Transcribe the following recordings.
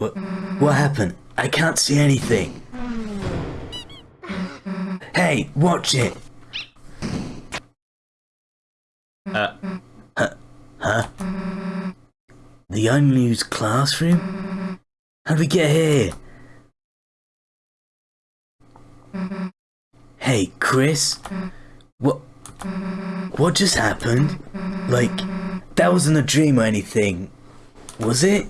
What, what happened? I can't see anything. Hey, watch it. Uh, Huh? Huh? The unused classroom? How'd we get here? Hey, Chris? What? What just happened? Like, that wasn't a dream or anything, was it?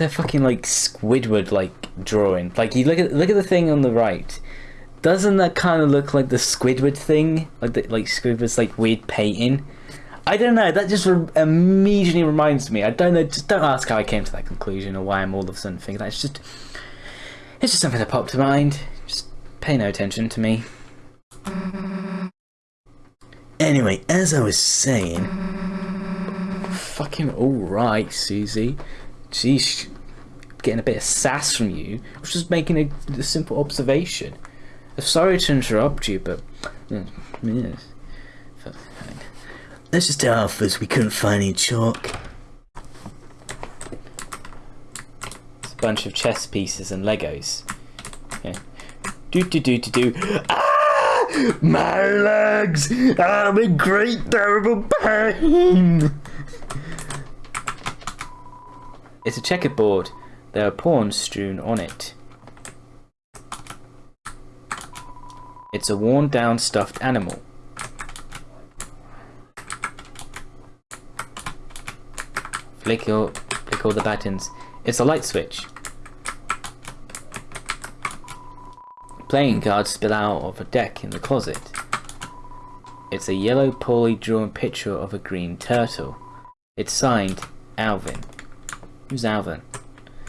A fucking like Squidward like drawing. Like you look at look at the thing on the right. Doesn't that kind of look like the Squidward thing? Like the, like Squidward's like weird painting. I don't know. That just re- immediately reminds me. I don't know. Just don't ask how I came to that conclusion or why I'm all of a sudden thinking that. It's just it's just something that popped to mind. Just pay no attention to me. Anyway, as I was saying, Fucking all right, Susie. Jeez, getting a bit of sass from you. I was just making a, a simple observation. I'm sorry to interrupt you, but mm, yes. Let's just tell Alphys we couldn't find any chalk. It's a bunch of chess pieces and Legos. Do do do do do. Ah! My legs! I'm in great terrible pain! It's a checkerboard. There are pawns strewn on it. It's a worn down stuffed animal. Flick all, flick all the buttons. It's a light switch. Playing cards spill out of a deck in the closet. It's a yellow poorly drawn picture of a green turtle. It's signed Alvin. Who's Alvin?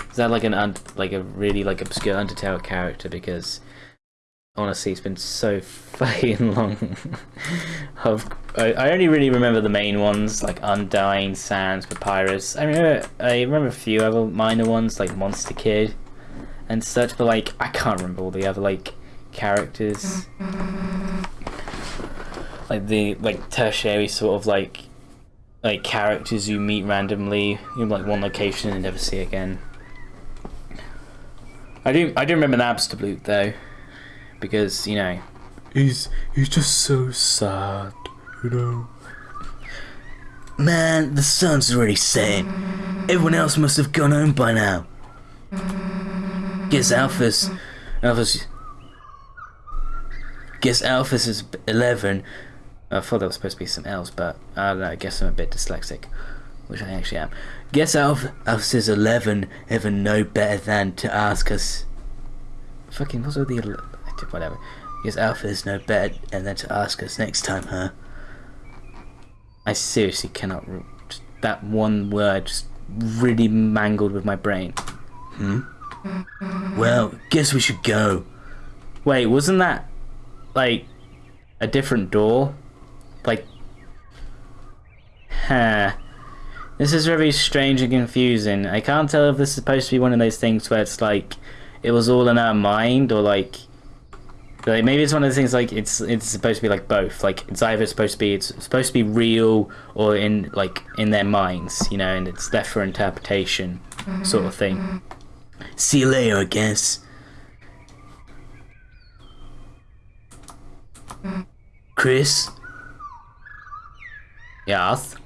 Is that like an un- like a really like obscure Undertale character? Because honestly, it's been so fucking long. of I, I only really remember the main ones like Undying, Sans, Papyrus. I remember I remember a few other minor ones like Monster Kid and such, but like I can't remember all the other like characters. Like the like tertiary sort of like like characters you meet randomly in like one location and never see again. I do I do remember Napstablook though, because you know He's he's just so sad, you know. Man, the sun's already setting. Everyone else must have gone home by now. Guess Alphys, Alphys. Guess Alphys is eleven. I thought there was supposed to be some else, but I don't know. I guess I'm a bit dyslexic, which I actually am. Guess Alph Alphys is eleven. Ever know better than to ask us? Fucking what's with the whatever. Guess Alpha is no better and then to ask us next time, huh? I seriously cannot. That one word just really mangled with my brain. Hmm? Well, guess we should go. Wait, wasn't that like a different door? Like, huh. This is very strange and confusing. I can't tell if this is supposed to be one of those things where it's like it was all in our mind or like like maybe it's one of those things like it's it's supposed to be like both. Like it's either supposed to be it's supposed to be real or in like in their minds, you know, and it's left for interpretation mm-hmm. sort of thing. Mm-hmm. See you later, I guess. Mm-hmm. Chris, Yes.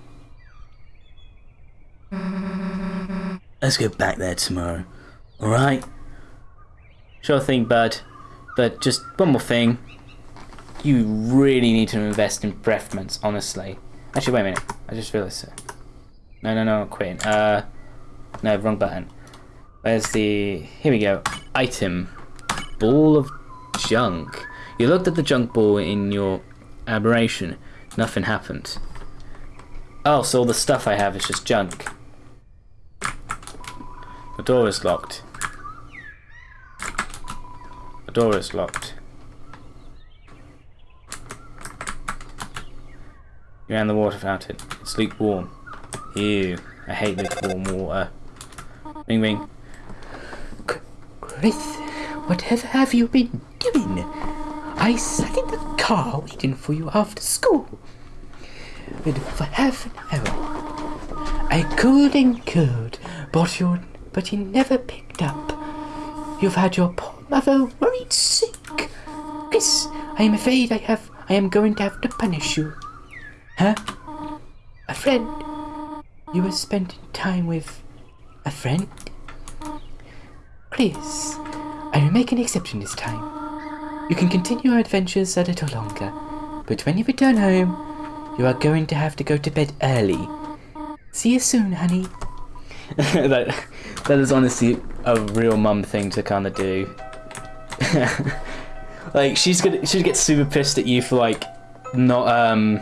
let's go back there tomorrow. Alright? Sure thing, bud. But just one more thing. You really need to invest in preference, honestly. Actually, wait a minute. I just realised it. No, no, no, quitting. Uh, no, wrong button. Where's the... Here we go. Item. Ball of junk. You looked at the junk ball in your aberration. Nothing happened. Oh, so all the stuff I have is just junk. The door is locked. The door is locked. You're in the water fountain. It's lukewarm. Ew. I hate lukewarm water. Ring ring. Chris, whatever have you been doing? I sat in the car waiting for you after school. And for half an hour, I called and called, but you but you never picked up. You've had your poor mother worried sick. Chris, I am afraid I have I am going to have to punish you. Huh? A friend? You were spending time with a friend? Chris, I will make an exception this time. You can continue your adventures a little longer, but when you return home, you are going to have to go to bed early. See you soon, honey. that, that is honestly a real mum thing to kind of do. like she's gonna she gets super pissed at you for like not um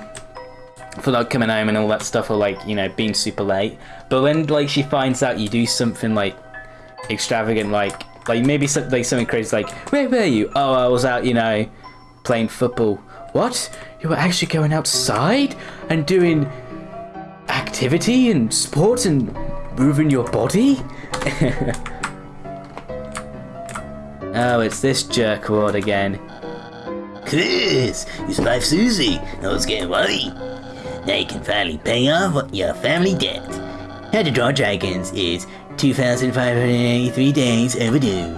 for not coming home and all that stuff or like you know being super late. But when like she finds out you do something like extravagant like like maybe something like something crazy like where were you? Oh, I was out you know playing football. What? You were actually going outside and doing activity and sports and moving your body? oh, it's this jerkwad again. Chris, it's wife Susie. I was getting worried. Now you can finally pay off your family debt. How to Draw Dragons is 2,583 days overdue.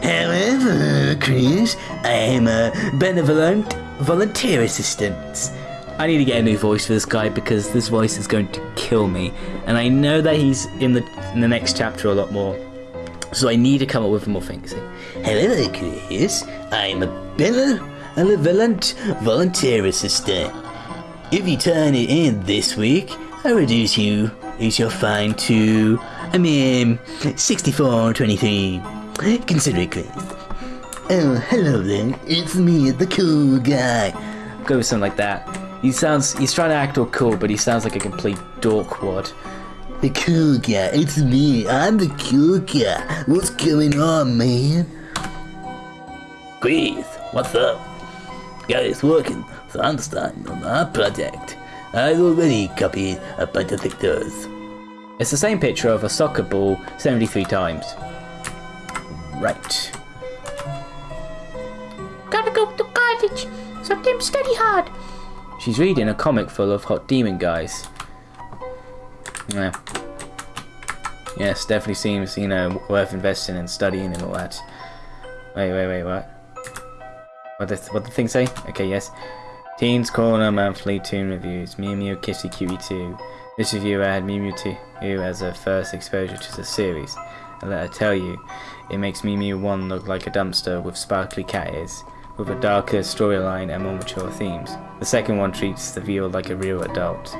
However, Chris, I am a benevolent volunteer assistant. I need to get a new voice for this guy because this voice is going to kill me, and I know that he's in the in the next chapter a lot more. So I need to come up with more things. However, Chris, I am a benevolent volunteer volunteer assistant. If you turn it in this week, I reduce you reduce your fine to I mean 64.23. Consider it, Chris. Oh, hello there. It's me, the cool guy. Go with something like that. He sounds, he's trying to act all cool, but he sounds like a complete dorkwad. The cool guy, it's me. I'm the cool guy. What's going on, man? Chris, what's up? Guys working, so I'm starting on our project. I've already copied a bunch of pictures. It's the same picture of a soccer ball 73 times. Right. Sometimes study hard. She's reading a comic full of hot demon guys. Yeah. Yes, definitely seems, you know, worth investing in studying and all that. Wait, wait, wait, what? What the, what the thing say? Okay, yes. Teens Corner Monthly Toon Reviews. Mew Mew Kitty Cutie 2. This reviewer had Mew Mew 2 as her first exposure to the series. And let I tell you, it makes Mew Mew 1 look like a dumpster with sparkly cat ears, with a darker storyline and more mature themes. The second one treats the viewer like a real adult,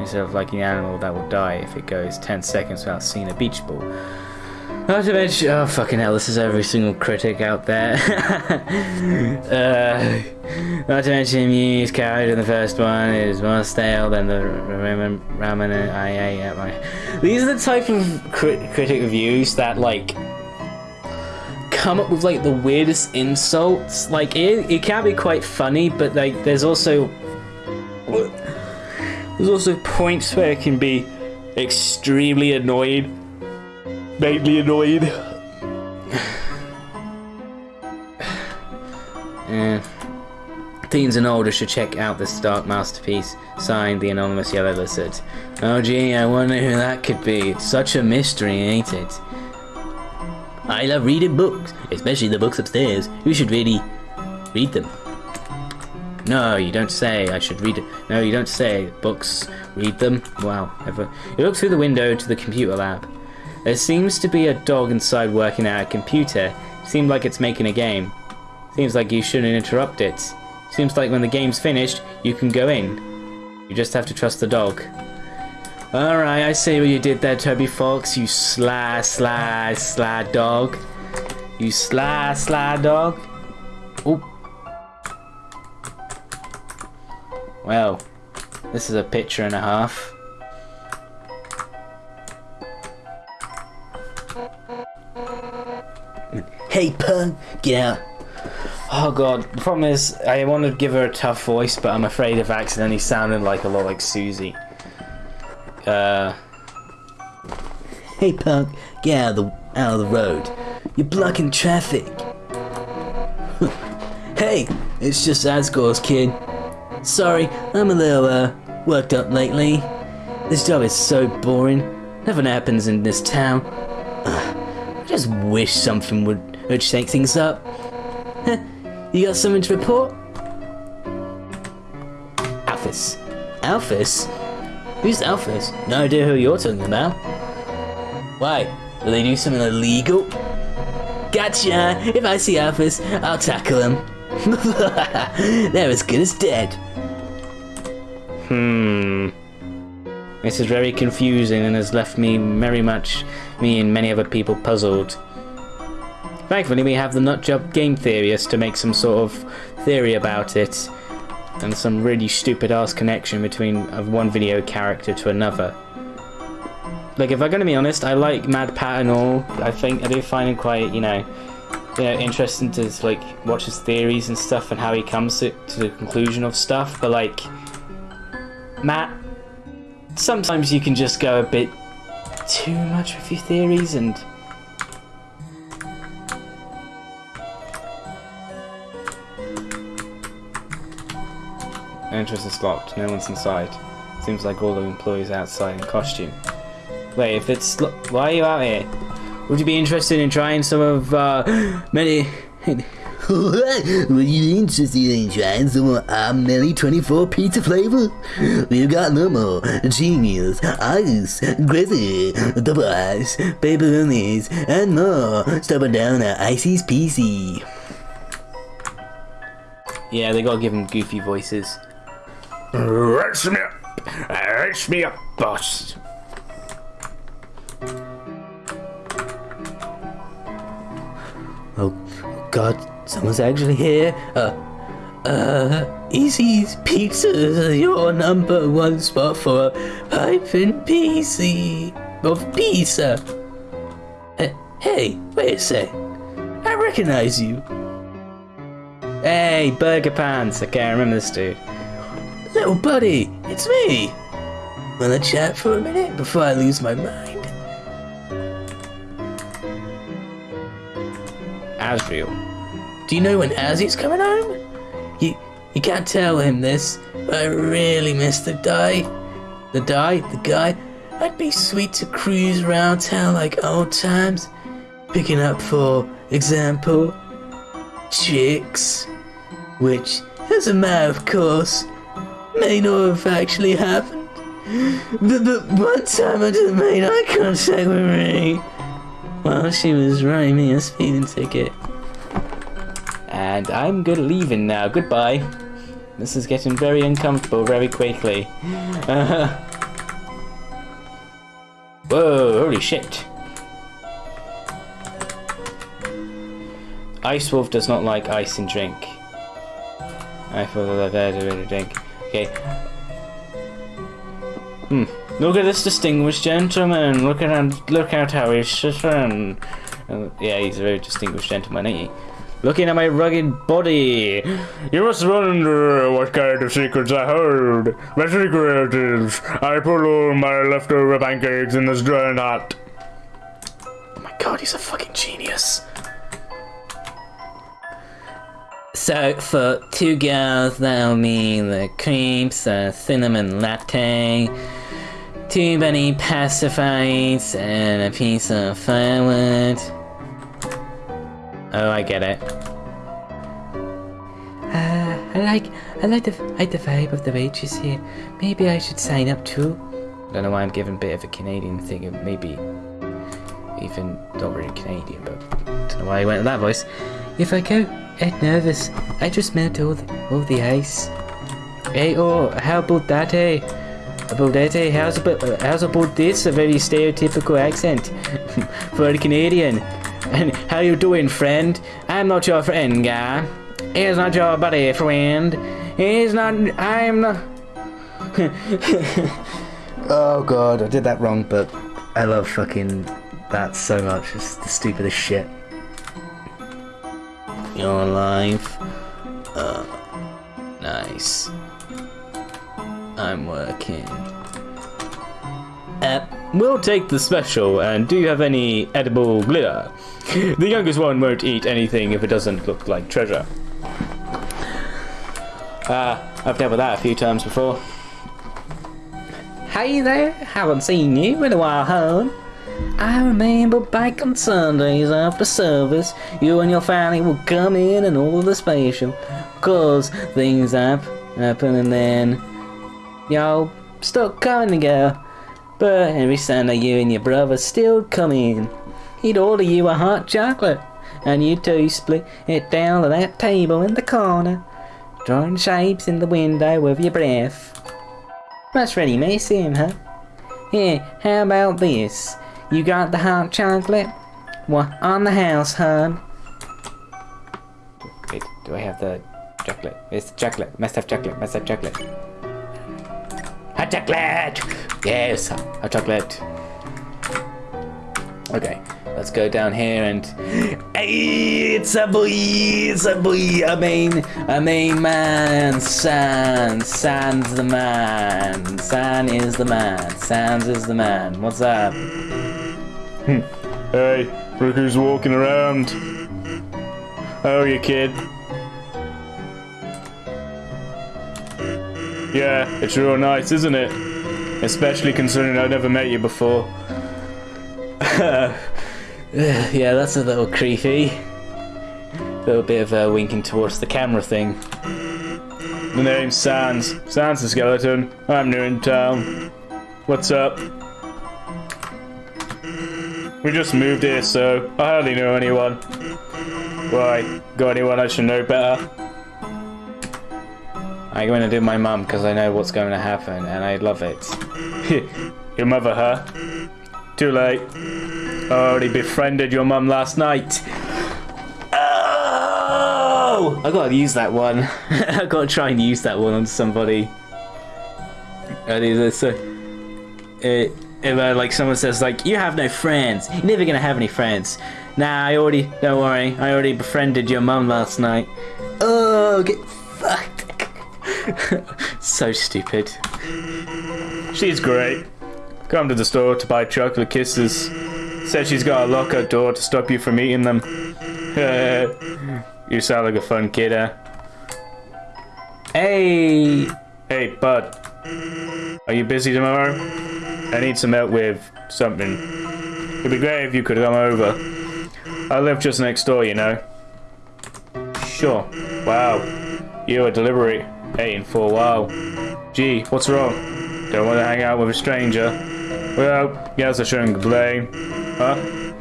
instead of like an animal that will die if it goes 10 seconds without seeing a beach ball. Not to mention, oh fucking hell, this is every single critic out there. uh, not to mention, Mew's character in the first one is more stale than the ramen, ramen I ate at my. These are the type of crit critic reviews that like come up with like the weirdest insults. Like it, it can be quite funny, but like there's also there's also points where it can be extremely annoyed vaguely annoyed. yeah. Teens and older should check out this dark masterpiece, signed the anonymous Yellow Lizard. Oh gee, I wonder who that could be. It's such a mystery, ain't it? I love reading books, especially the books upstairs. You should really read them. No, you don't say. I should read it. No, you don't say. Books, read them. Wow. Ever. You look through the window to the computer lab. There seems to be a dog inside working at a computer. Seems like it's making a game. Seems like you shouldn't interrupt it. Seems like when the game's finished, you can go in. You just have to trust the dog. Alright, I see what you did there, Toby Fox. You sly, sly, sly dog. You sly, sly dog. Oop. Well, this is a picture and a half. Hey, punk, get out. Oh god, the problem is, I want to give her a tough voice, but I'm afraid of accidentally sounding like a lot like Susie. Uh... Hey punk, get out of the, out of the road. You're blocking traffic. hey, it's just Asgore's kid. Sorry, I'm a little, uh, worked up lately. This job is so boring. Nothing happens in this town. Ugh, I just wish something would, would shake things up. You got something to report? Alphys. Alphys? Who's Alphys? No idea who you're talking about. Why? Do they do something illegal? Gotcha! If I see Alphys, I'll tackle them. They're as good as dead. Hmm. This is very confusing and has left me very much, me and many other people puzzled. Thankfully, we have the Nutjob game theorist to make some sort of theory about it, and some really stupid ass connection between one video character to another. Like, if I'm gonna be honest, I like MatPat and all. I think I do find him quite, you know, you know, interesting to like watch his theories and stuff and how he comes to, to the conclusion of stuff. But like, Matt, sometimes you can just go a bit too much with your theories and. Entrance is locked. No one's inside. Seems like all the employees outside in costume. Wait, if it's why are you out here? Would you be interested in trying some of uh, many? Were you be interested in trying some of our Melly 24 pizza flavor? We've got normal, genius, ice, grizzly, double ice, pepperonis, and more. Stop it down at Icy's PC. Yeah, they gotta give them goofy voices. Raise me up! Raise me up, boss! Oh, God, someone's actually here. Uh, uh, Easy's Pizza is your number one spot for piping PC of pizza. Hey, wait a sec. I recognize you. Hey, Burgerpants! Okay, I remember this dude. Little buddy, it's me. Wanna chat for a minute before I lose my mind? Asriel. Do you know when Azzy's coming home? You you can't tell him this, but I really miss the guy. The guy, the guy. I'd be sweet to cruise around town like old times, picking up, for example, chicks, which, as a matter of course, may not have actually happened. But, one time I just made eye contact with me while she was writing me a speeding ticket. And I'm good leaving now. Goodbye. This is getting very uncomfortable very quickly. Whoa, holy shit. Ice Wolf does not like ice and drink. I thought that I've had a drink. Okay. Hmm. Look at this distinguished gentleman. Look at. Look at how he's sitting. Uh, yeah, he's a very distinguished gentleman, ain't he? Looking at my rugged body. You must wonder what kind of secrets I hold. My secret is I put all my leftover pancakes in this giant hat. Oh my god, he's a fucking genius. So for two girls, that'll mean the creeps, a cinnamon latte, two bunny pacifies, and a piece of firewood. Oh, I get it. Uh, I like, I like the, I like the vibe of the wages here. Maybe I should sign up too. I Don't know why I'm giving a bit of a Canadian thing, maybe even not really Canadian, but I don't know why I went with that voice. If I go get nervous, I just melt all the, all the ice. Hey, eh, oh, how about that, eh? hey? About that, hey? How's about, how's about this? A very stereotypical accent for a Canadian. And how you doing, friend? I'm not your friend, guy. He's not your buddy, friend. He's not. I'm not. oh god, I did that wrong, but I love fucking that so much. It's the stupidest shit. Your life. Uh, nice. I'm working. Uh, we'll take the special, and do you have any edible glitter? The youngest one won't eat anything if it doesn't look like treasure. Ah, I've dealt with that a few times before. Hey there, haven't seen you in a while, hon. I remember back on Sundays after service, you and your family would come in and order the special. Cause things hap- happen and then y'all stopped coming together. But every Sunday you and your brother still come in. He'd order you a hot chocolate, and you two split it down to that table in the corner, drawing shapes in the window with your breath. That's really missing, huh? Here, how about this? You got the hot chocolate? What on the house, hun? Wait, do I have the chocolate? It's chocolate. Must have chocolate. Must have chocolate. Hot chocolate! Yes, hot chocolate. Okay, let's go down here and. Hey, it's a boy! It's a boy! I mean, I mean, man, San, San's the man. San is the man. Sans is the man. What's up? Hey, look who's walking around. How are you, kid? Yeah, it's real nice, isn't it? Especially considering I've never met you before. Yeah, that's a little creepy. little bit of uh, winking towards the camera thing. The name's Sans. Sans the skeleton. I'm new in town. What's up? We just moved here, so I hardly know anyone. Why? Got anyone I should know better? I'm going to do my mum because I know what's going to happen and I love it. Your mother, huh? Too late. I already befriended your mum last night. Oh! I gotta use that one. I gotta try and use that one on somebody. And it's uh, it, if uh, like someone says like you have no friends, you're never gonna have any friends. Nah, I already don't worry, I already befriended your mum last night. Oh, get fucked. so stupid. She's great. Come to the store to buy chocolate kisses. Said she's got a lockout door to stop you from eating them. you sound like a fun kid, huh? Hey, Hey, bud. Are you busy tomorrow? I need some help with something. It'd be great if you could come over. I live just next door, you know. sure. Wow. You're a delivery. Waiting for a while. Gee, what's wrong? Don't want to hang out with a stranger. Well, guess I shouldn't complain. Huh?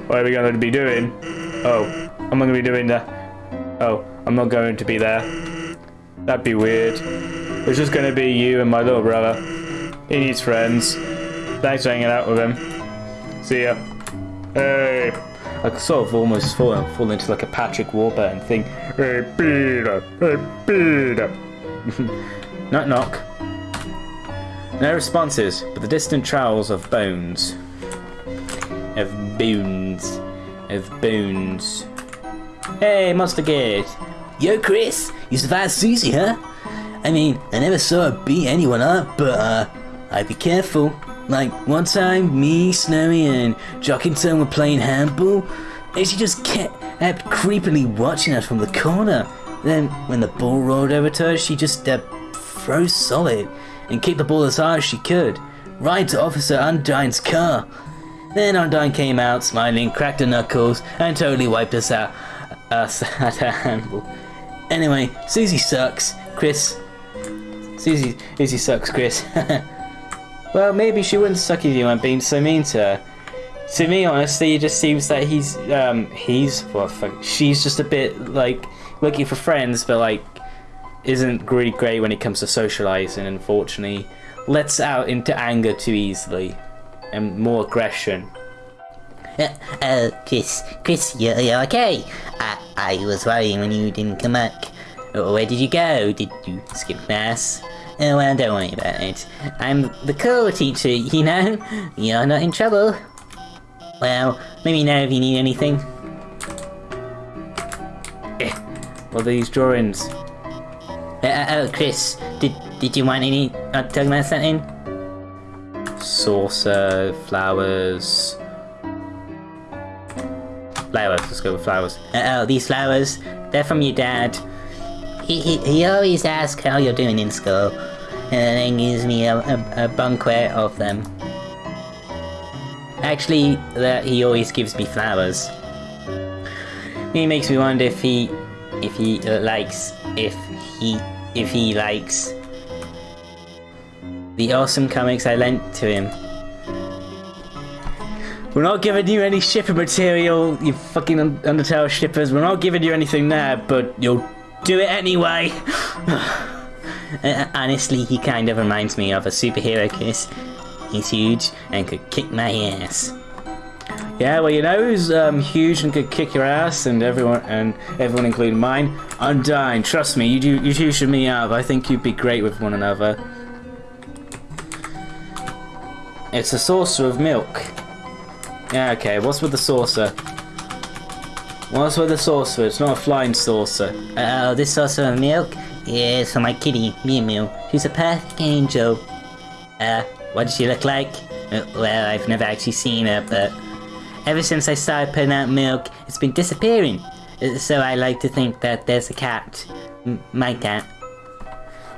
What are we going to be doing? Oh, I'm not going to be doing that. Oh, I'm not going to be there. That'd be weird. It's just going to be you and my little brother. He needs friends. Thanks for hanging out with him. See ya. Hey. I sort of almost fall, fall into like a Patrick Warburton thing. Hey, Peter. Hey, Peter. Knock knock. No responses, but the distant trowels of bones. Of bones. Of bones. Hey, Monster Gate. Yo, Chris, you survived Susie, huh? I mean, I never saw her beat anyone up, but uh, I'd be careful. Like one time, me, Snowy, and Jockington were playing handball, and she just kept, creepily watching us from the corner. Then, when the ball rolled over to her, she just uh, froze solid and kicked the ball as hard as she could, right to Officer Undyne's car. Then Undyne came out, smiling, cracked her knuckles, and totally wiped us out, us at handball. Anyway, Susie sucks. Chris. Susie, Susie sucks, Chris. Well, maybe she wouldn't suck if you weren't being so mean to her. To me, honestly, it just seems that he's, um, he's, the fuck, she's just a bit, like, looking for friends, but, like, isn't really great when it comes to socializing, unfortunately. Lets out into anger too easily. And more aggression. Uh, uh, Chris, Chris, you're, you're okay. I, I was worrying when you didn't come back. Uh, Where did you go? Did you skip class? Oh, well, don't worry about it. I'm the cool teacher, you know? You're not in trouble. Well, let me know if you need anything. What are these drawings? Uh, uh, oh, Chris, did did you want any? Uh, talking about something? Saucer, flowers. Flowers, let's go with flowers. Uh, oh, these flowers, they're from your dad. He, he, he always asks how you're doing in school. and then gives me a, a, a of them. Actually, that he always gives me flowers. It makes me wonder if he, if he uh, likes, if he, if he likes the awesome comics I lent to him. We're not giving you any shipping material, you fucking Undertale shippers. We're not giving you anything there, but you'll do it anyway. Honestly, he kind of reminds me of a superhero kiss. He's huge and could kick my ass. Yeah, well, you know who's um, huge and could kick your ass, and everyone, and everyone, including mine. Undyne. Trust me, you do, you two should meet up. I think you'd be great with one another. It's a saucer of milk. Yeah, okay. What's with the saucer? What's with the saucer? It's not a flying saucer. Oh, this saucer of milk? Yes, for my kitty, Mew Mew. She's a perfect angel. Uh, what does she look like? Uh, well, I've never actually seen her, but ever since I started putting out milk, it's been disappearing. Uh, So I like to think that there's a cat. M- my cat.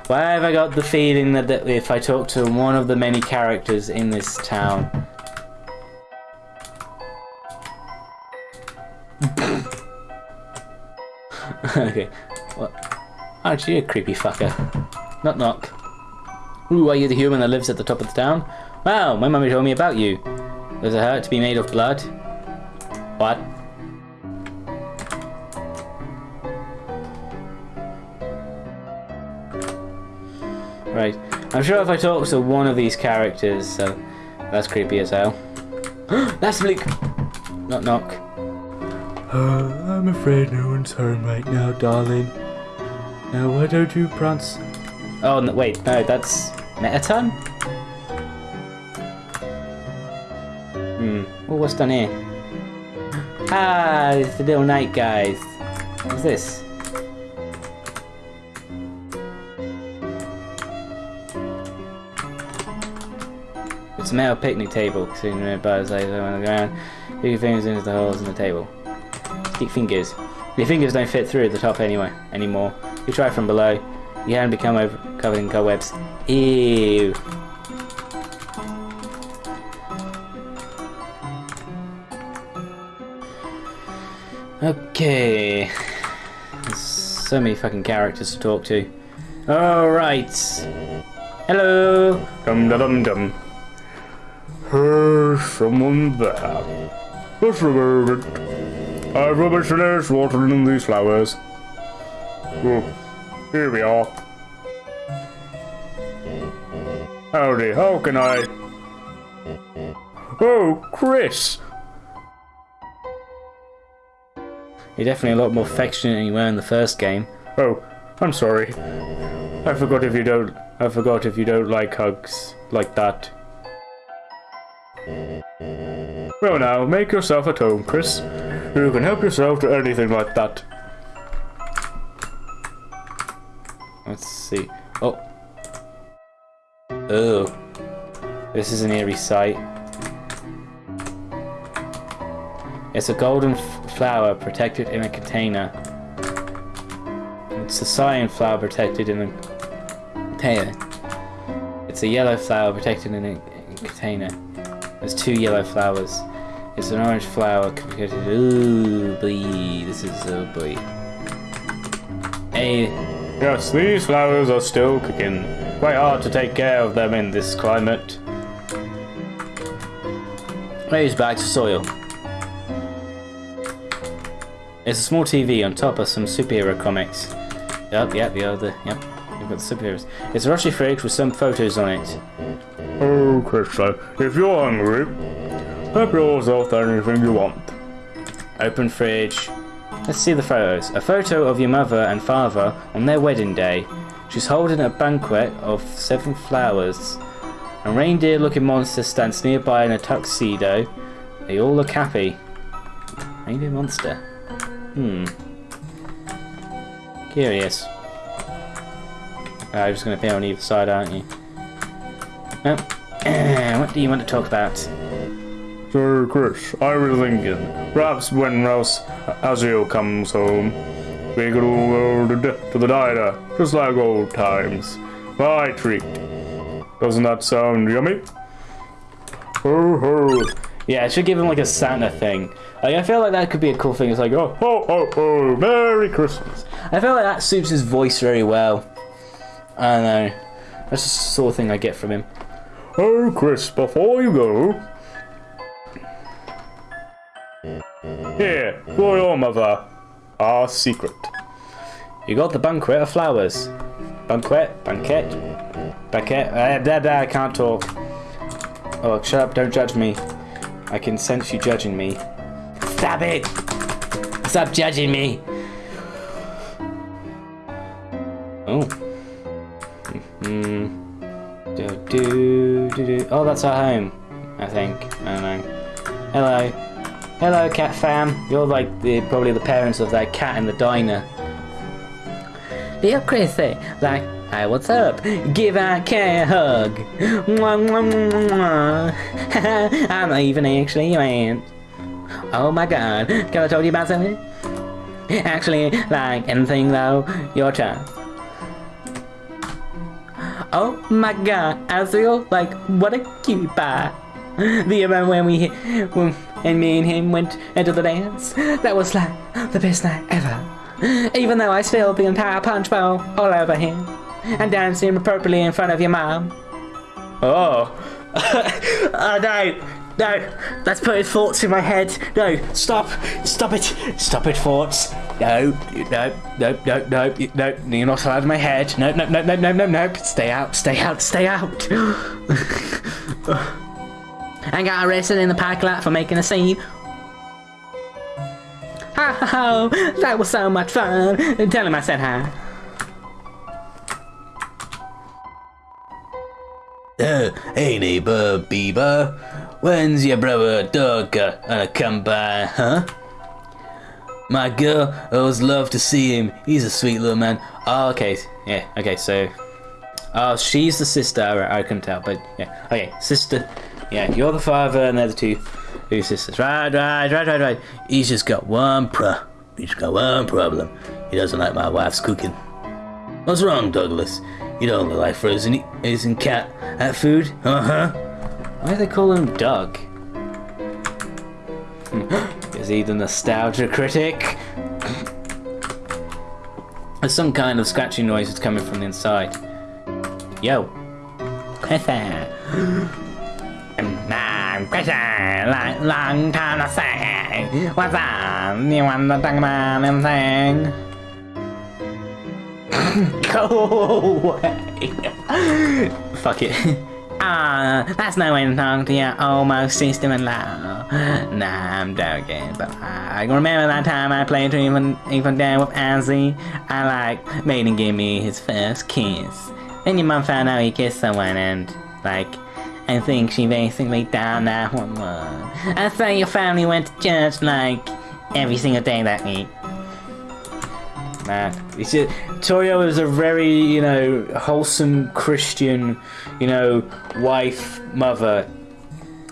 Why have I got the feeling that, that if I talk to one of the many characters in this town, okay, what? Aren't you a creepy fucker? Knock knock. Ooh, are you the human that lives at the top of the town? Wow, my mummy told me about you. There's a hurt to be made of blood. What? Right. I'm sure if I talk to one of these characters, so that's creepy as hell. that's Luke. Knock knock. Uh, I'm afraid no home right now, darling. Now why don't you prance? Oh no, wait, no, that's Mettaton. Hmm. Oh, what's done here? Ah, it's the little night guys. What's this? It's a metal picnic table, sitting nearby as I on the ground. Your fingers into the holes in the table. Stick fingers. Your fingers don't fit through the top anyway anymore. You try from below. You hand become over covered in cobwebs. Ew. Okay. There's so many fucking characters to talk to. Alright. Hello. Dum dum dum. There's someone there. Let's it. I've rubbish finished watering these flowers. Oh, here we are. Howdy, how can I? Oh, Chris! You're definitely a lot more affectionate than you were in the first game. Oh, I'm sorry. I forgot if you don't. I forgot if you don't like hugs like that. Well now, make yourself at home, Chris. You can help yourself to anything like that. Let's see. Oh. Oh. This is an eerie sight. It's a golden flower protected in a container. It's a cyan flower protected in a container. It's a yellow flower protected in a container. There's two yellow flowers. It's an orange flower protected. Ooh, boy. This is oh boy. Hey, Yes, these flowers are still kicking. Quite hard to take care of them in this climate. Raise back to soil. It's a small TV on top of some superhero comics. Yep, yep, the other, yep. You've got the superheroes. It's a rusty fridge with some photos on it. Oh, uh, if you're hungry, help yourself anything you want. Open fridge. Let's see the photos. A photo of your mother and father on their wedding day. She's holding a banquet of seven flowers. A reindeer looking monster stands nearby in a tuxedo. They all look happy. Reindeer monster. Hmm. Curious. Ah, you're just going to appear on either side, aren't you? Oh. what do you want to talk about? So, Chris, I was thinking, perhaps when Rouse Azio comes home, we could all go to, to the diner, just like old times. My treat. Doesn't that sound yummy? Ho ho. Yeah, it should give him like a Santa thing. Like, I feel like that could be a cool thing. It's like, oh, Ho ho ho. Merry Christmas. I feel like that suits his voice very well. I don't know. That's just the sort of thing I get from him. Oh, Chris, before you go. Here, for your mother. Our secret. You got the banquet of flowers. Banquet, banquet, banquet. Uh, da, da, I can't talk. Oh, shut up! Don't judge me. I can sense you judging me. Stop it! Stop judging me! Oh. Hmm. Do, do, do, do. Oh, that's our home. I think. I don't know. Hello. Hello, cat fam. You're like the probably the parents of that cat in the diner. Dear Chrissy, like, hey, what's up? Give our cat a hug. Mwah, mwah, mwah, mwah. I'm not even actually your aunt. Oh my god, can I tell you about something? Actually, like anything though, your turn. Oh my god, I feel like what a cutie pie. You remember when we when and me and him went into the dance? That was like the best night ever. Even though I spilled the entire punch bowl all over him and danced inappropriately in front of your mom. Oh. oh no. No. That's putting thoughts in my head. No. Stop. Stop it. Stop it, thoughts. No. No. No. No. No. No. You're not allowed in my head. No. No. No. No. No. No. No. Stay out. Stay out. Stay out. I got arrested in the parking lot for making a scene. Ha ha ha! That was so much fun. Tell him I said hi. Uh, hey neighbor, Bieber. When's your brother dog uh, uh, come by, huh? My girl, always love to see him. He's a sweet little man. Oh, okay. Yeah. Okay. So. Oh, she's the sister. I, I couldn't tell, but yeah. Okay, sister. Yeah, you're the father, and they're the two, two sisters. Right, right, right, right, right. He's just got one pro. He's got one problem. He doesn't like my wife's cooking. What's wrong, Douglas? You don't look like frozen isn't cat at food, uh huh. Why do they call him Doug? Is he the nostalgia critic? There's some kind of scratching noise that's coming from the inside. Yo. I'm Christian, long, long time no see. What's up? You want to talk about anything? Go away. Fuck it. Ah, that's no way to talk to your almost sister-in-law. Nah, I'm joking, but I remember that time I played even even down with Ozzy. I like made him give me his first kiss. Then your mom found out he kissed someone and like I think she basically done that one 911. I thought your family went to church like every single day that week. Man, it's just, Toriel is a very, you know, wholesome Christian, you know, wife, mother.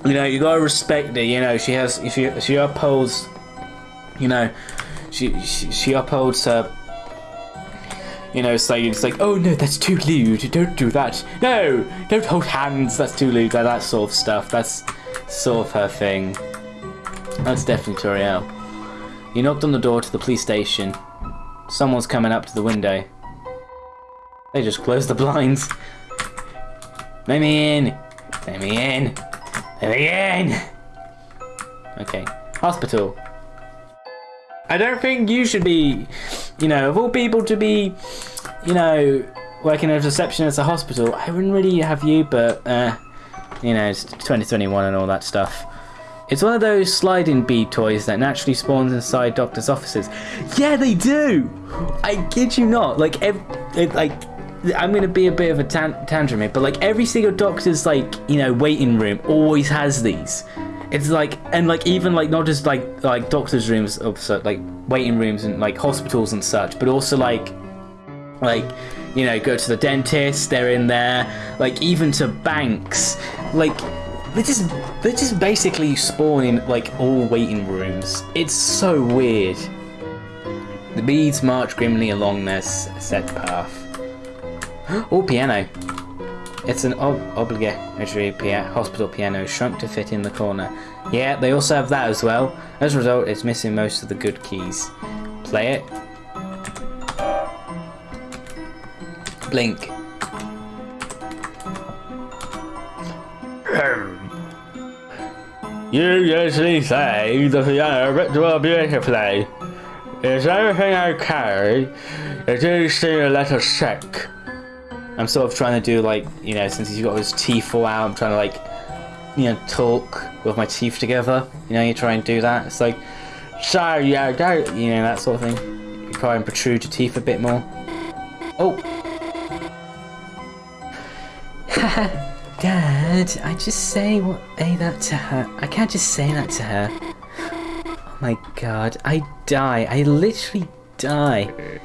You know, you gotta respect her. You know, she has, if she she upholds, you know, she she, she upholds her. You know, like it's like, oh no, that's too lewd. Don't do that. No, don't hold hands. That's too lewd. Like that sort of stuff. That's sort of her thing. That's definitely Toriel. You knocked on the door to the police station. Someone's coming up to the window. They just closed the blinds. Let me in. Let me in. Let me in. Okay. Hospital. I don't think you should be, you know, of all people to be, you know, working as a receptionist at a hospital. I wouldn't really have you, but, uh, you know, it's 2021 and all that stuff. It's one of those sliding bead toys that naturally spawns inside doctors' offices. Yeah, they do. I kid you not. Like, it, like, I'm gonna be a bit of a tan- tantrum here, but like every single doctor's like, you know, waiting room always has these. It's like, and like even like not just like like doctors' rooms, of like waiting rooms and like hospitals and such, but also like like you know go to the dentist they're in there like even to banks like they're just they're just basically spawn in like all waiting rooms. It's so weird. The beads march grimly along their set path. Oh, piano. It's an ob- obligatory hospital piano shrunk to fit in the corner. Yeah, they also have that as well. As a result, it's missing most of the good keys. Play it. Blink. You usually say the piano will beautifully. Is everything okay? It do seem a little sick. I'm sort of trying to do like, you know, since he's got his teeth all out, I'm trying to like, you know, talk with my teeth together. You know, you try and do that. It's like, So you don't. you know, that sort of thing. You try and protrude your teeth a bit more. Oh, Dad, I just say what say that to her. I can't just say that to her. Oh my god, I die. I literally die.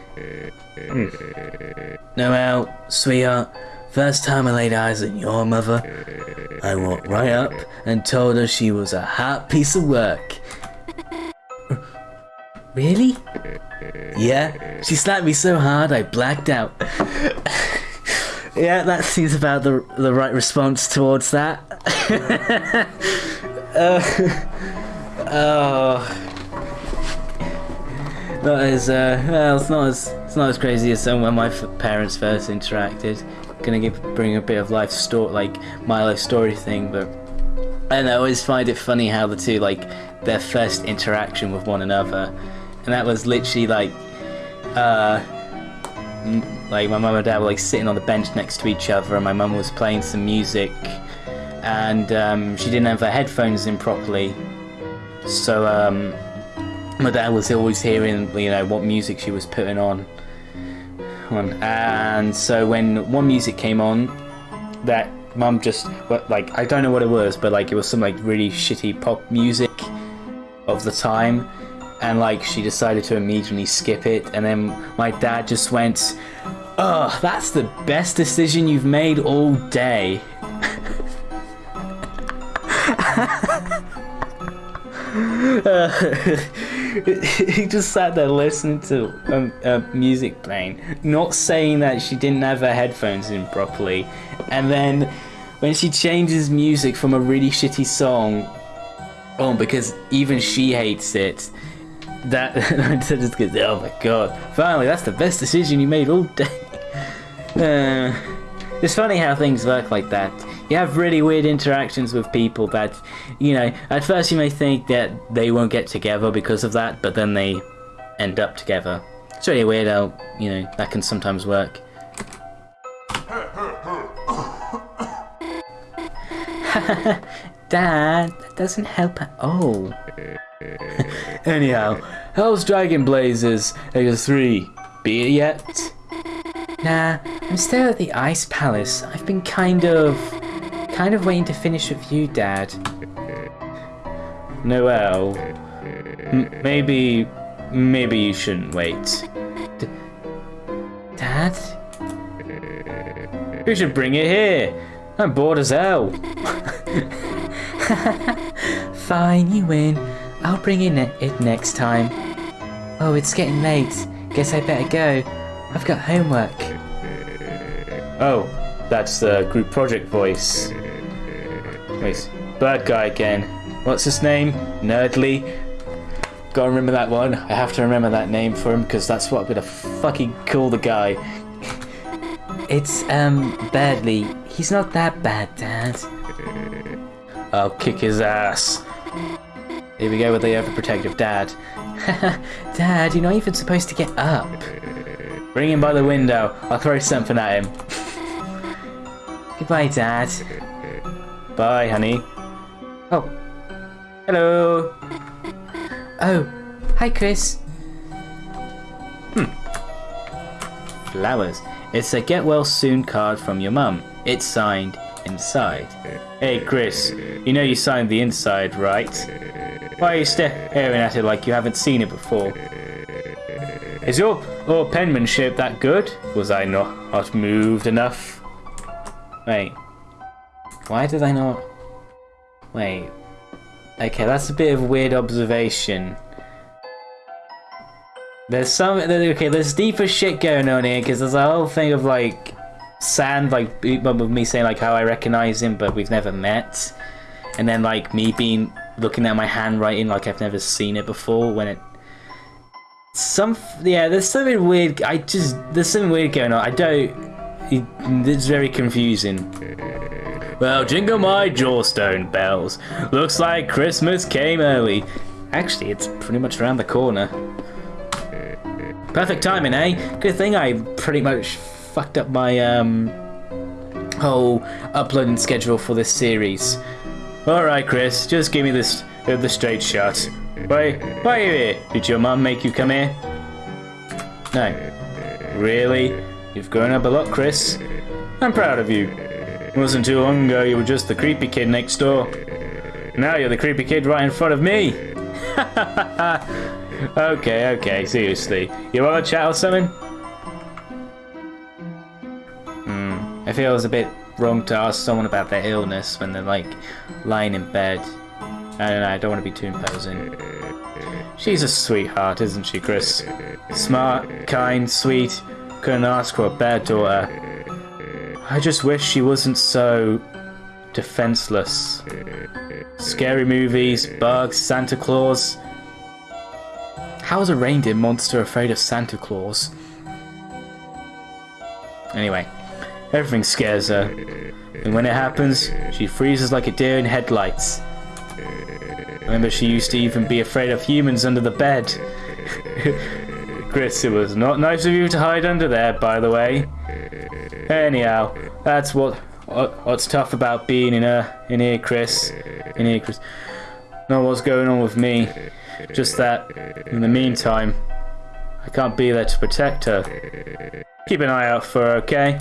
Noelle, sweetheart, first time I laid eyes on your mother, I walked right up and told her she was a hot piece of work. Really? Yeah, she slapped me so hard I blacked out. Yeah, that seems about the the right response towards that. uh, oh. That is, uh, well, it's not as it's not as crazy as when my parents first interacted. Gonna give bring a bit of life story, like my life story thing, but I. I always find it funny how the two like their first interaction with one another, and that was literally like, uh, like my mum and dad were like sitting on the bench next to each other, and my mum was playing some music, and um, she didn't have her headphones in properly, so um, my dad was always hearing you know what music she was putting on. And so when one music came on, that mum just like I don't know what it was, but like it was some like really shitty pop music of the time, and like she decided to immediately skip it, and then my dad just went, "Oh, that's the best decision you've made all day." he just sat there listening to um, uh, music playing, not saying that she didn't have her headphones in properly, and then when she changes music from a really shitty song, oh, because even she hates it. That just goes, oh my god! Finally, that's the best decision you made all day. Uh, it's funny how things work like that. You have really weird interactions with people that, you know, at first you may think that they won't get together because of that, but then they end up together. It's really weird how, you know, that can sometimes work. Dad, that doesn't help at all. Anyhow, how's Dragon Blazers Ega 3? Beat it yet? Nah, I'm still at the Ice Palace. I've been kind of. Kind of waiting to finish with you, Dad. Noelle. Maybe. maybe you shouldn't wait. D- Dad? We should bring it here. I'm bored as hell. Fine, you win. I'll bring in it, it next time. Oh, it's getting late. Guess I better go. I've got homework. Oh, that's the group project voice. Wait, bad guy again. What's his name? Nerdly. Gotta remember that one. I have to remember that name for him because that's what I'm gonna fucking call the guy. It's, um, Berdly. He's not that bad, Dad. I'll kick his ass. Here we go with the overprotective dad. dad, you're not even supposed to get up. Bring him by the window. I'll throw something at him. Goodbye, Dad. Bye, honey. Oh. Hello. Oh. Hi, Kris. Hmm. Flowers. It's a get well soon card from your mum. It's signed inside. Hey, Kris. You know you signed the inside, right? Why are you staring at it like you haven't seen it before? Is your, your penmanship that good? Was I not, not moved enough? Wait. Why did I not... Wait. Okay, that's a bit of weird observation. There's some... Okay, there's deeper shit going on here, because there's a whole thing of, like, sand, like with me saying like how I recognize him, but we've never met, and then like me being looking at my handwriting like I've never seen it before when it. Some yeah, there's something weird. I just there's something weird going on. I don't. It's very confusing. Well, jingle my jawstone bells. Looks like Christmas came early. Actually, it's pretty much around the corner. Perfect timing, eh? Good thing I pretty much fucked up my um whole uploading schedule for this series. All right, Kris, just give me this uh, the straight shot. Why, why are you here? Did your mum make you come here? No. Really? You've grown up a lot, Kris. I'm proud of you. It wasn't too long ago you were just the creepy kid next door. Now you're the creepy kid right in front of me. okay, okay, seriously. You want to chat or something? Hmm. I feel it was a bit wrong to ask someone about their illness when they're like lying in bed. I don't know, I don't want to be too imposing. She's a sweetheart, isn't she, Kris? Smart, kind, sweet. Couldn't ask for a bad daughter. I just wish she wasn't so defenseless. Scary movies, bugs, Santa Claus. How is a reindeer monster afraid of Santa Claus? Anyway, everything scares her. And when it happens, she freezes like a deer in headlights. Remember, she used to even be afraid of humans under the bed. Kris, it was not nice of you to hide under there, by the way. Anyhow, that's what what's tough about being in a in here, Kris. In here, Kris. Know what's going on with me. Just that, in the meantime, I can't be there to protect her. Keep an eye out for her, okay?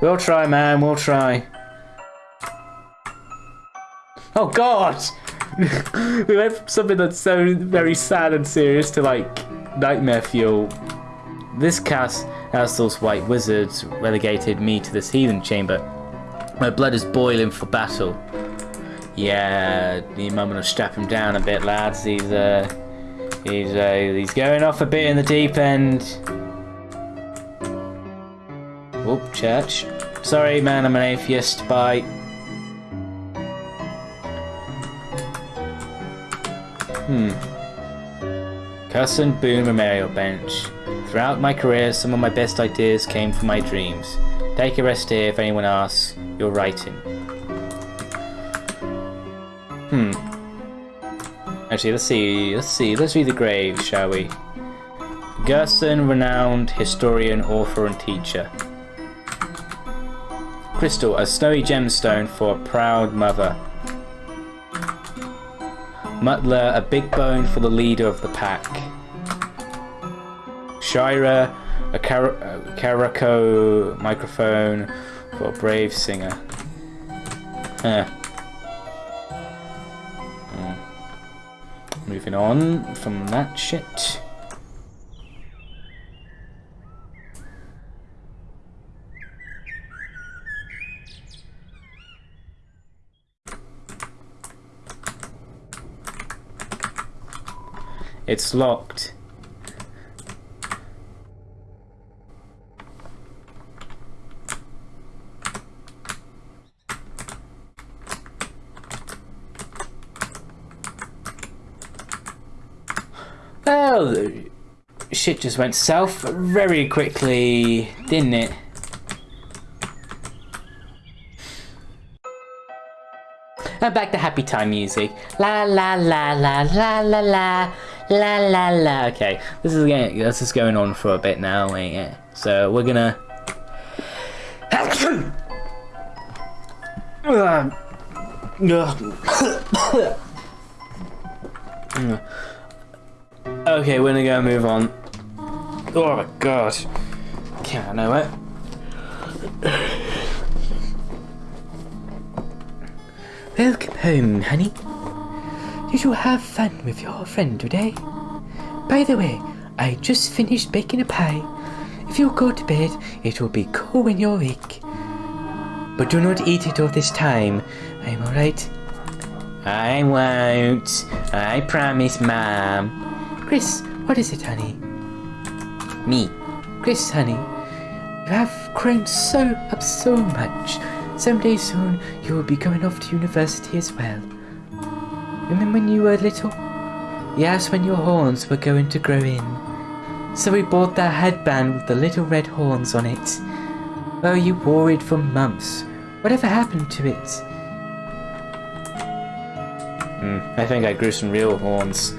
We'll try, man. We'll try. Oh God! we went from something that's so very sad and serious to like nightmare fuel. This cast as white wizards relegated me to this heathen chamber. My blood is boiling for battle. Yeah, might want to strap him down a bit, lads. He's uh, he's uh, he's going off a bit in the deep end. Oh, church. Sorry, man, I'm an atheist. Bye. Hmm. Gerson Boom Memorial Bench. Throughout my career, some of my best ideas came from my dreams. Take a rest here if anyone asks. You're writing. Hmm. Actually, let's see. Let's see. Let's read the grave, shall we? Gerson, renowned historian, author, and teacher. Crystal, a snowy gemstone for a proud mother. Mutler, a big bone for the leader of the pack. Shira, a karaoke microphone for a brave singer. Huh. Hmm. Moving on from that shit. It's locked. Well, shit just went south very quickly, didn't it? And back to happy time music. La la la la la la la la la la. Okay, this is getting, this is going on for a bit now, ain't it? So we're gonna. Okay, we're gonna go move on. Oh my god. Can't I know it. Welcome home, honey. Did you have fun with your friend today? By the way, I just finished baking a pie. If you go to bed, it will be cool when you're awake. But do not eat it all this time. I'm alright. I won't. I promise, Mom. Kris, what is it, honey? Me. Kris, honey. You have grown so up so much. Someday soon you will be going off to university as well. Remember when you were little? Yes, when your horns were going to grow in. So we bought that headband with the little red horns on it. Oh, you wore it for months. Whatever happened to it? Hmm, I think I grew some real horns.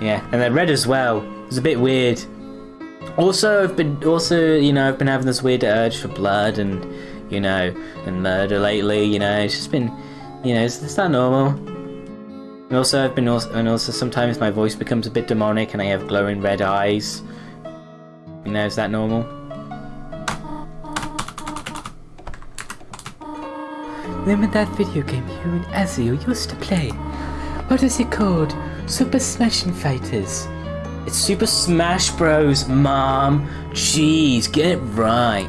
Yeah, and they're red as well. It's a bit weird. Also, I've been also, you know, I've been having this weird urge for blood and, you know, and murder lately. You know, it's just been, you know, it's, it's not normal. And also, I've been also, and also sometimes my voice becomes a bit demonic and I have glowing red eyes. You know, is that normal? Remember that video game you and Azio used to play? What is it called? Super Smashing Fighters. It's Super Smash Bros, Mom. Jeez, get it right.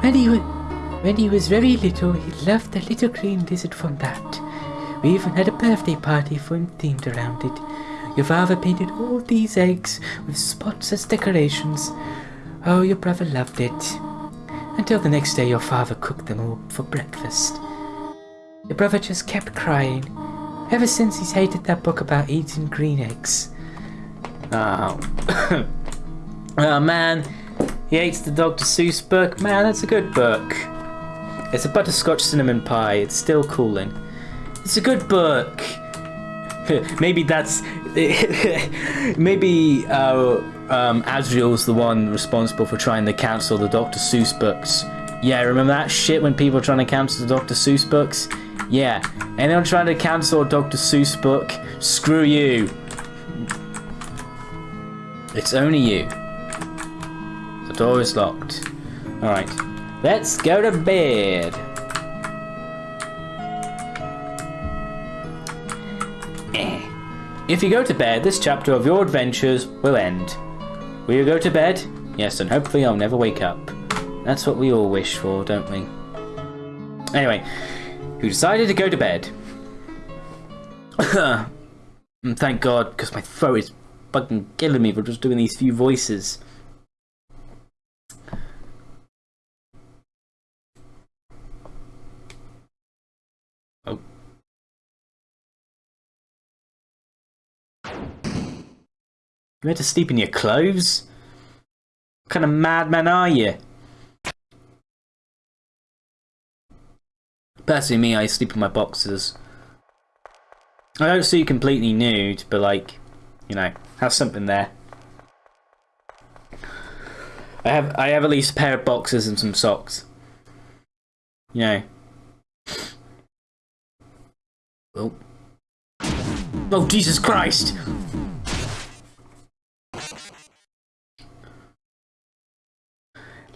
When he, when he was very little, he loved the little green lizard from that. We even had a birthday party for him themed around it. Your father painted all these eggs with spots as decorations. Oh, your brother loved it. Until the next day, your father cooked them all for breakfast. Your brother just kept crying. Ever since he's hated that book about eating green eggs. Oh. oh man, he hates the Dr. Seuss book. Man, that's a good book. It's a butterscotch cinnamon pie. It's still cooling. It's a good book. maybe that's maybe uh, um, Asriel's the one responsible for trying to cancel the Dr. Seuss books. Yeah, remember that shit when people were trying to cancel the Dr. Seuss books? Yeah, anyone trying to cancel Dr. Seuss book? Screw you. It's only you. The door is locked. Alright, let's go to bed. Eh. If you go to bed, this chapter of your adventures will end. Will you go to bed? Yes, and hopefully I'll never wake up. That's what we all wish for, don't we? Anyway, you decided to go to bed. Mm, thank God, because my throat is fucking killing me for just doing these few voices. Oh. You had to sleep in your clothes? What kind of madman are you? Personally, me, I sleep in my boxes. I don't see completely nude, but like, you know, have something there. I have I have at least a pair of boxes and some socks. You know. Oh. Oh Jesus Christ!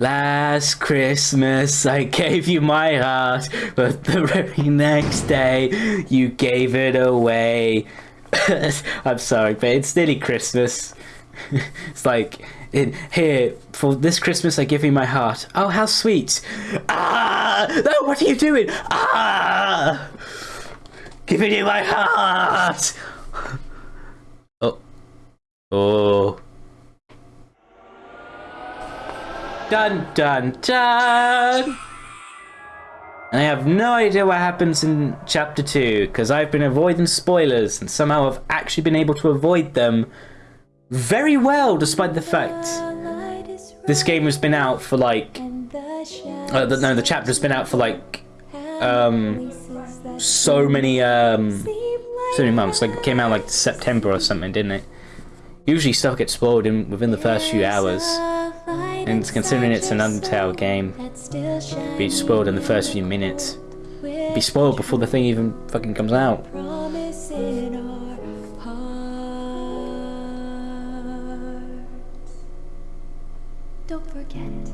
Last Christmas I gave you my heart, but the very next day you gave it away. I'm sorry, but it's nearly Christmas. it's like, in, here, for this Christmas I give you my heart. Oh, how sweet. Ah! No, what are you doing? Ah! Giving you my heart! Oh. Oh. Dun dun dun! And I have no idea what happens in chapter 2 because I've been avoiding spoilers and somehow I've actually been able to avoid them very well despite the fact this game has been out for like uh, the, no the chapter's been out for like um so many um so many months. Like it came out like September or something didn't it? Usually stuff gets spoiled in within the first few hours and considering it's an Undertale game, be spoiled in the first few minutes. Be spoiled before the thing even fucking comes out. promise in our hearts. Don't forget,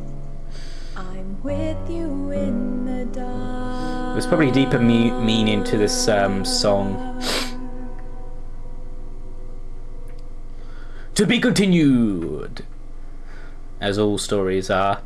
I'm with you in the dark. There's probably deeper me- meaning to this um, song. To be continued, as all stories are.